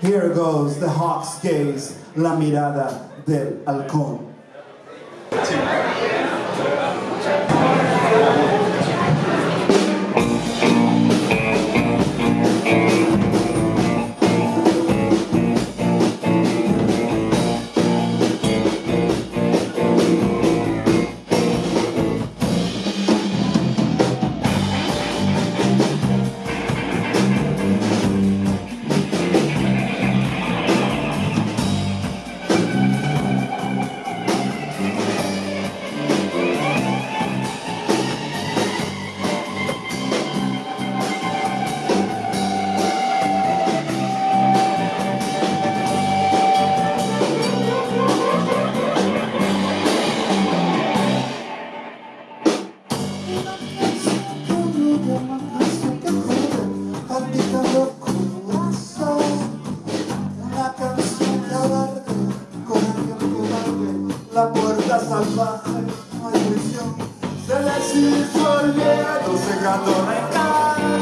Here goes the hawk's gaze, la mirada del halcón. salvaje maldición del exilio olvido secando la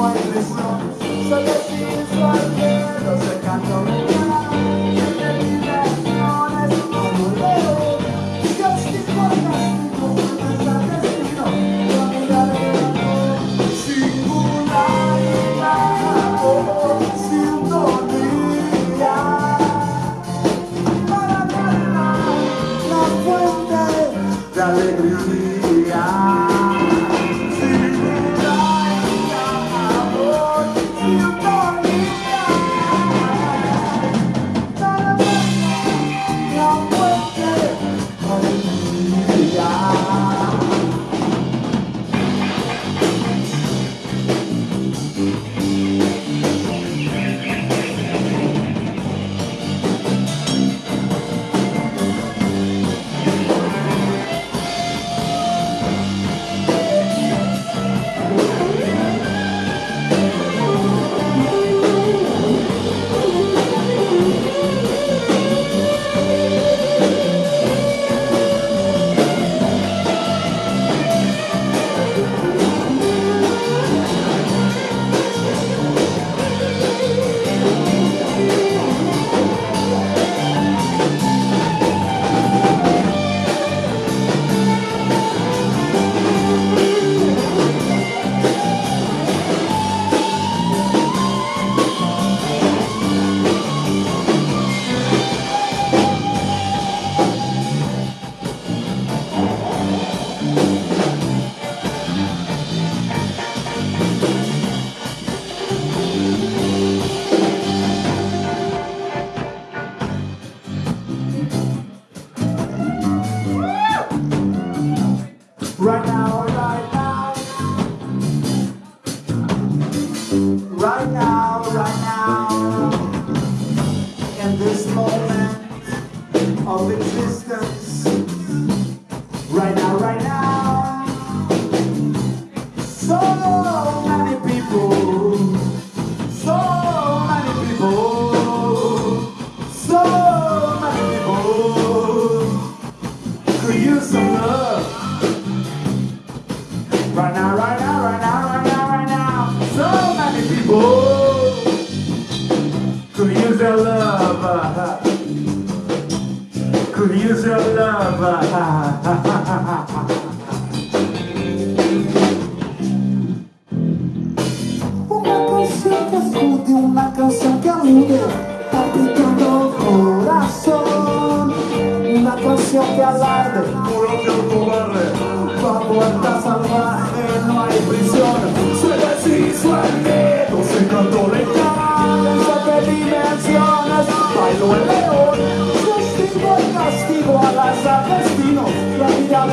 salvaje No hay presión Se deshizo al miedo of existence. Right now, right now. So many people. So many people. So many people. Could use some love. Right now, right now, right now, right now, right now. So many people Cunhos eu dava. Uma canção que escute, uma canção que alude, tá pintando o coração. Uma canção que alarde, por onde eu vou barrer, tua boa tá. pasa destinos, la vida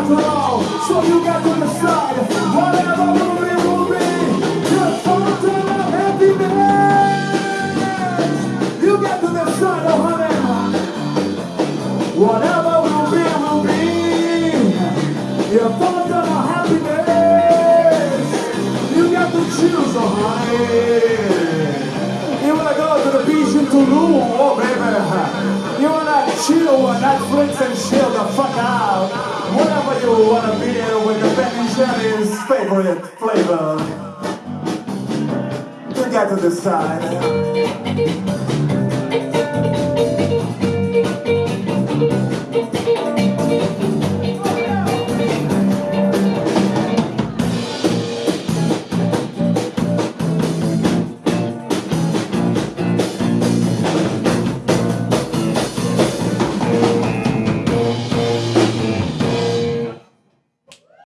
after all, so you got to decide. Whatever will be, will be. Your fountain of happiness. You got to decide, oh honey. Whatever will be, will be. Your fountain of happiness. You got to choose, oh honey. You wanna go to the beach in Tulum, oh baby. You wanna chill on Netflix and chill the fuck out. Favorite flavor. You got to decide.